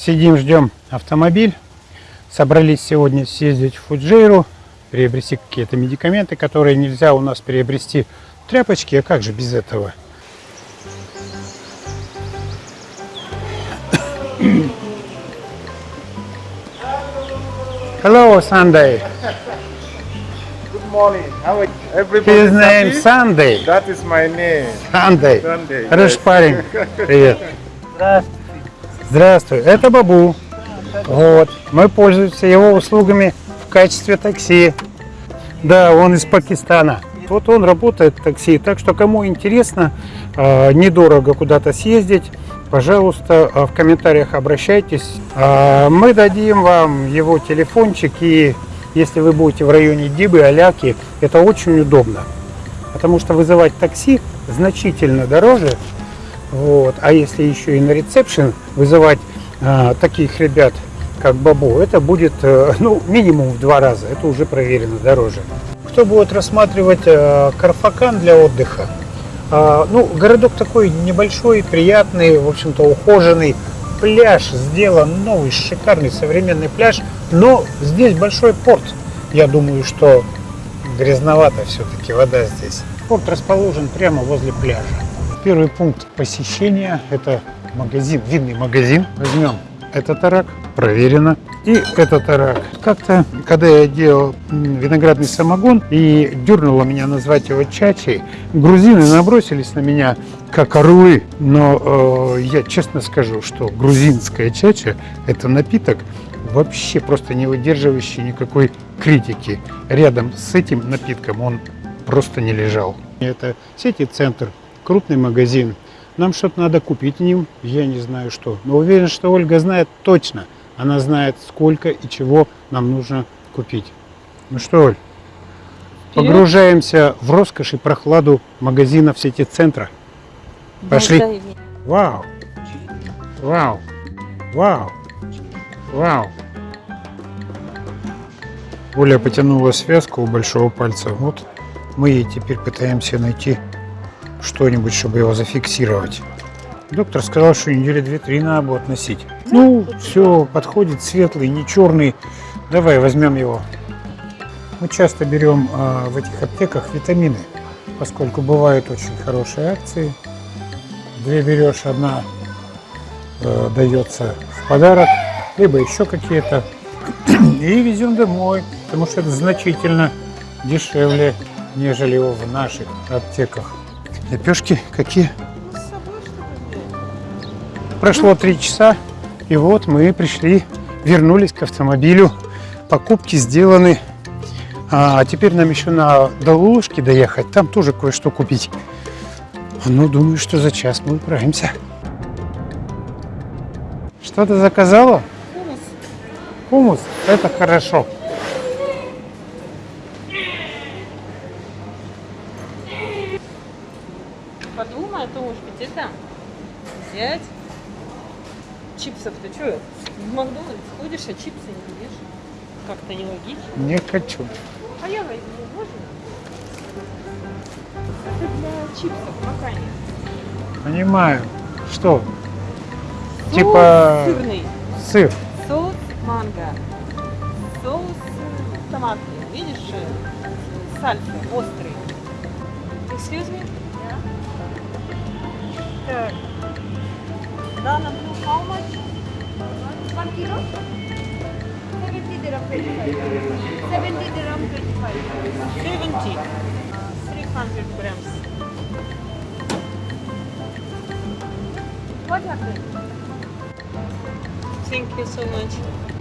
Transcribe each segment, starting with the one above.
Сидим, ждем автомобиль. Собрались сегодня съездить в Фуджейру, приобрести какие-то медикаменты, которые нельзя у нас приобрести. Тряпочки, а как же без этого? Hello, Sunday. Good morning. How are you? Everybody His name happy? Sunday. That is my name. Sunday. Sunday. Хороший yes. парень. Привет. Здравствуй. Это Бабу. Вот. Мы пользуемся его услугами в качестве такси. Да, он из Пакистана. Вот он работает в такси. Так что кому интересно, э, недорого куда-то съездить, пожалуйста, э, в комментариях обращайтесь. Э, Мы дадим вам его телефончик и если вы будете в районе Дибы, Аляки, это очень удобно. Потому что вызывать такси значительно дороже. Вот. А если еще и на ресепшн вызывать а, таких ребят, как Бабу, это будет э, ну, минимум в два раза. Это уже проверено дороже. Кто будет рассматривать э, Карфакан для отдыха? А, ну, городок такой небольшой, приятный, в общем-то, ухоженный. Пляж сделан новый, шикарный, современный пляж. Но здесь большой порт. Я думаю, что грязновато все-таки вода здесь. Порт расположен прямо возле пляжа. Первый пункт посещения – это магазин, винный магазин. Возьмем этот арак, проверено. И этот арак. Как-то, когда я делал виноградный самогон и дернуло меня назвать его чачей, грузины набросились на меня как орлы. Но э, я честно скажу, что грузинская чача – это напиток, вообще просто не выдерживающий никакой критики. Рядом с этим напитком он просто не лежал. Это сети-центр, крупный магазин. Нам что-то надо купить в ним, я не знаю что. Но уверен, что Ольга знает точно. Она знает, сколько и чего нам нужно купить. Ну что, Оль, погружаемся в роскошь и прохладу магазинов сети-центра. Пошли. Вау! Вау! Вау! Вау! Оля потянула связку у большого пальца. Вот мы ей теперь пытаемся найти что-нибудь, чтобы его зафиксировать. Доктор сказал, что недели две-три надо будет носить. Ну, все, подходит, светлый, не черный. Давай возьмем его. Мы часто берем а, в этих аптеках витамины, поскольку бывают очень хорошие акции. Две берешь, одна э, дается в подарок, либо еще какие-то. И везем домой, потому что это значительно дешевле, нежели в наших аптеках. Лепешки какие? Прошло три часа, и вот мы пришли, вернулись к автомобилю. Покупки сделаны. А теперь нам еще на до доехать, там тоже кое-что купить. Ну, думаю, что за час мы управимся. Что ты заказала? Хумус. Хумус? Это хорошо. Подумай, Томушка, тебе там взять чипсов-то что? В Макдональдс ходишь, а чипсы не ешь. Как-то нелогично. Не хочу. А я возьму, можно? Это для чипсов макани. Понимаю. Что? Соус Типа сырный. сыр. Соус манго. Соус томатный. Видишь? э, Сальса, острый. Excuse me? mustard. Dana blue, how much? One kilo? 70 dirham 25. 70 dirham 25. 70. 300 grams. What happened? Thank you so much.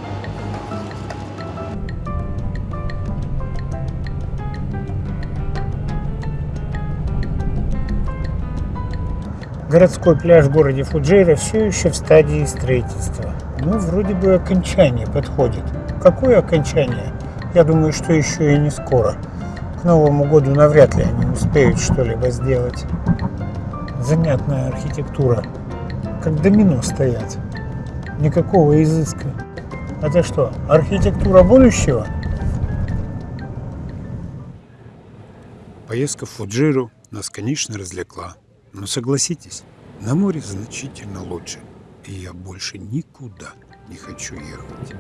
Городской пляж в городе Фуджейра все еще в стадии строительства. Ну, вроде бы окончание подходит. Какое окончание? Я думаю, что еще и не скоро. К Новому году навряд ли они успеют что-либо сделать. Занятная архитектура. Как домино стоят. Никакого изыска. Это что, архитектура будущего? Поездка в Фуджиру нас, конечно, развлекла. Но согласитесь, на море значительно лучше. И я больше никуда не хочу ехать.